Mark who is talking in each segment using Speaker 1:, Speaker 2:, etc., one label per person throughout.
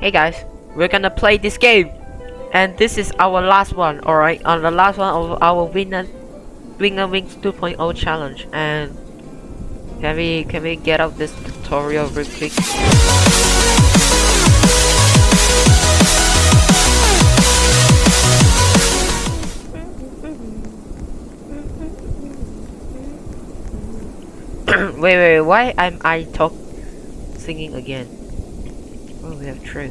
Speaker 1: Hey guys, we're gonna play this game, and this is our last one. All right, on the last one of our winner, winner wings 2.0 challenge. And can we can we get out this tutorial real quick? wait, wait, why am I talk singing again? Oh, we have true.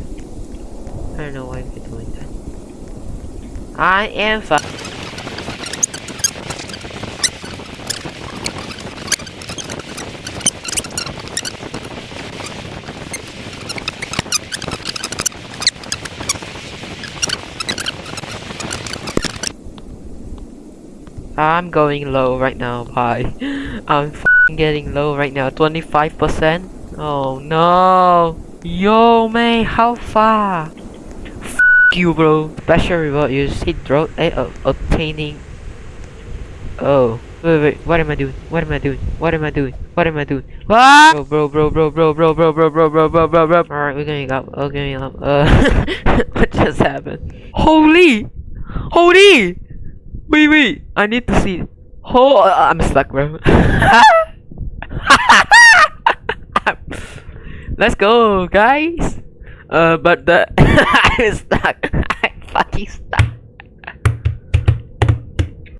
Speaker 1: I don't know why we're doing that. I am fu- I'm going low right now, bye. I'm getting low right now, 25%. Oh no! Yo, man, how far? F you, bro. Special reward, you see throat, eh, uh, obtaining. Oh. Wait, wait, what am I doing? What am I doing? What am I doing? What am I doing? What? Bro, bro, bro, bro, bro, bro, bro, bro, bro, bro, bro, bro. Alright, we're going up. We're going up. Uh, what just happened? Holy! Holy! Wait, wait, I need to see. Oh, I'm stuck, bro. Let's go, guys. Uh, but the I'm stuck. I'm fucking stuck.